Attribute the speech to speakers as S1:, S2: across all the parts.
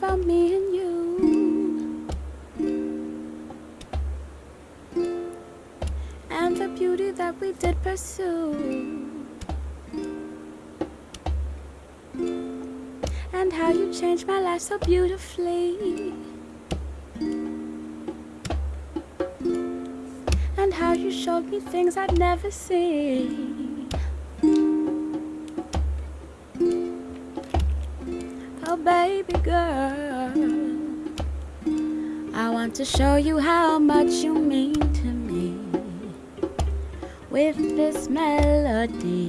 S1: about me and you. And the beauty that we did pursue. And how you changed my life so beautifully. And how you showed me things I'd never seen. Baby girl, I want to show you how much you mean to me with this melody.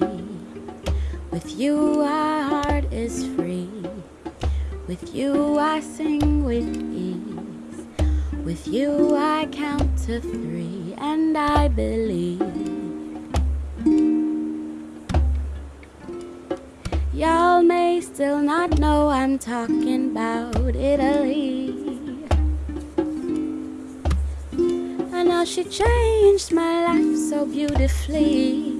S1: With you, our heart is free. With you, I sing with ease. With you, I count to three, and I believe. Y'all may still not I'm talking about Italy. I know she changed my life so beautifully.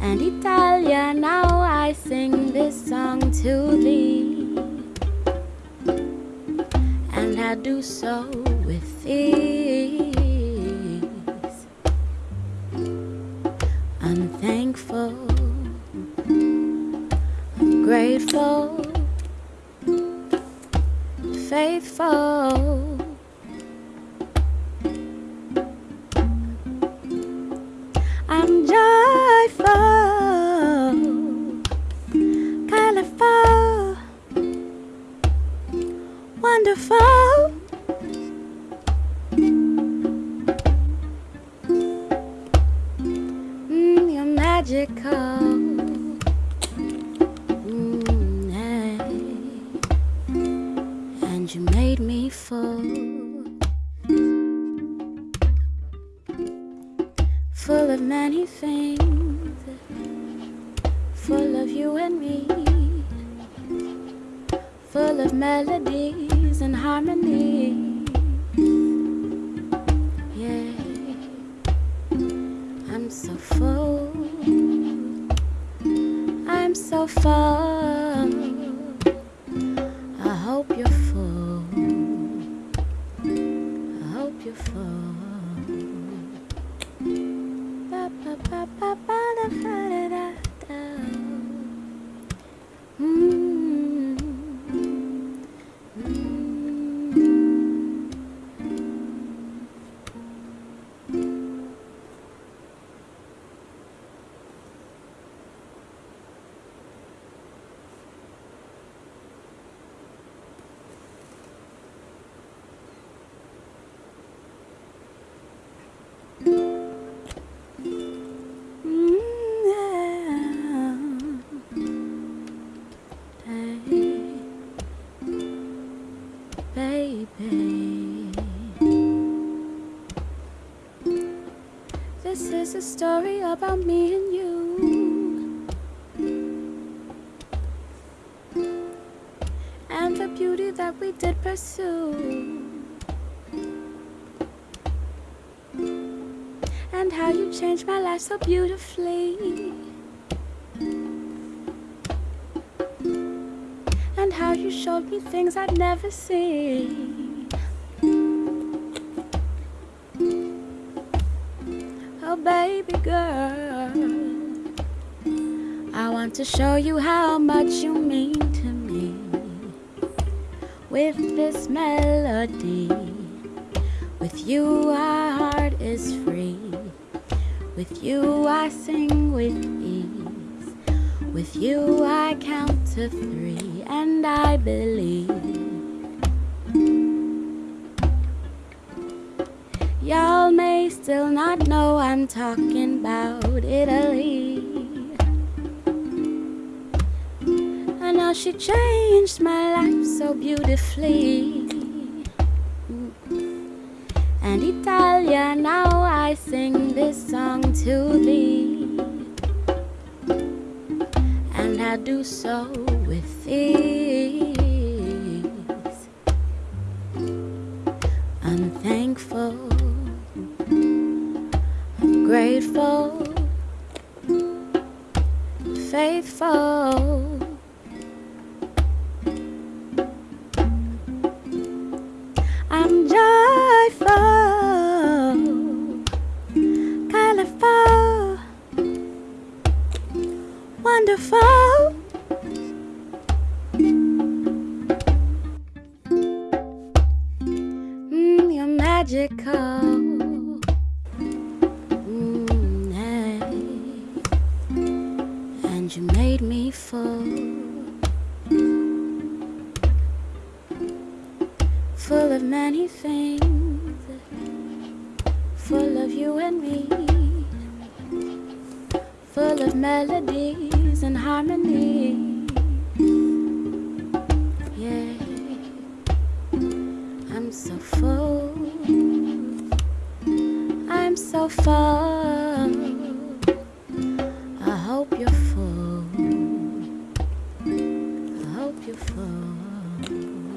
S1: And Italia, now I sing this song to thee. And I do so with ease. I'm thankful, grateful, faithful. I'm joyful, colorful, wonderful. Mm, you're magical. Full of many things, full of you and me, full of melodies and harmony. Yeah, I'm so full, I'm so full. Story about me and you. And the beauty that we did pursue. and how you changed my life so beautifully. And how you showed me things I'd never seen. Want to show you how much you mean to me with this melody. With you, our heart is free. With you, I sing with ease. With you, I count to three, and I believe. Y'all may still not know I'm talking about Italy. Know she changed my life so beautifully. And Italia, now I sing this song to thee. And I do so with ease. I'm joyful, colorful, wonderful. Mm, you're magical. Mm, hey. And you made me fall. Of many things, full of you and me, full of melodies and harmony. Yeah, I'm so full, I'm so full. I hope you're full, I hope you're full.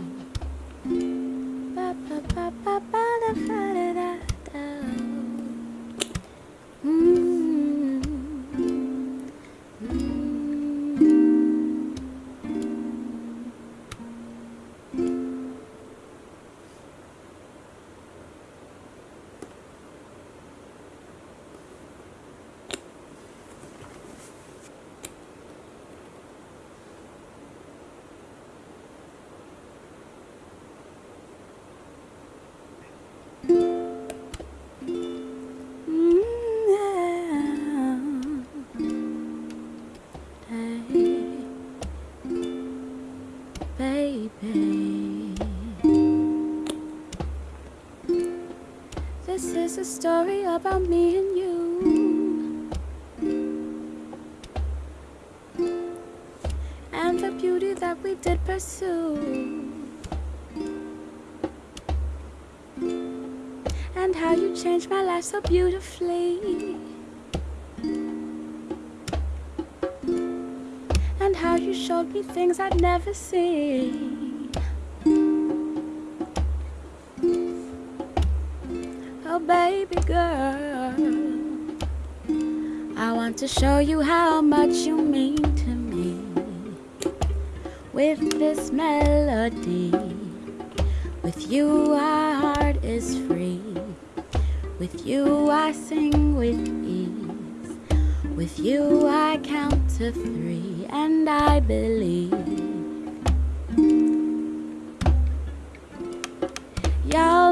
S1: About me and you, and the beauty that we did pursue. and how you changed my life so beautifully. And how you showed me things I'd never seen. Baby girl, I want to show you how much you mean to me with this melody. With you, our heart is free. With you, I sing with ease. With you, I count to three, and I believe.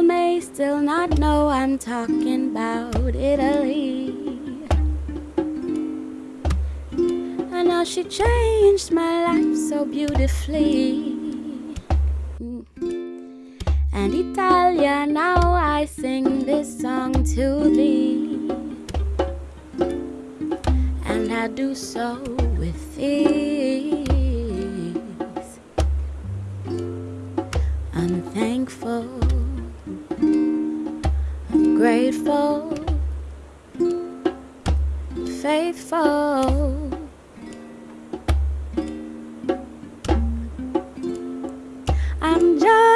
S1: May still not know I'm talking about Italy. I know she changed my life so beautifully and Italia. Now I sing this song to thee, and I do so I'm joyful,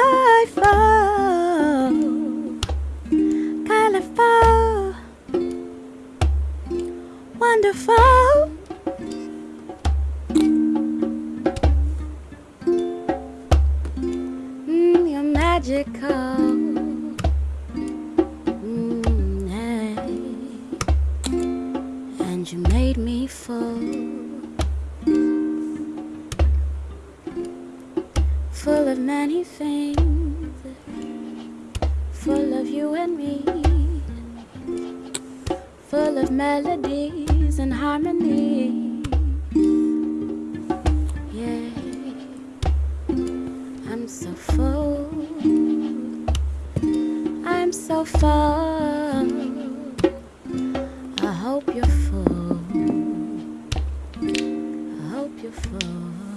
S1: And you made me fall. full of many things, full of you and me, full of melodies and harmony. Yeah, I'm so full, I'm so full. I hope you're full. Full.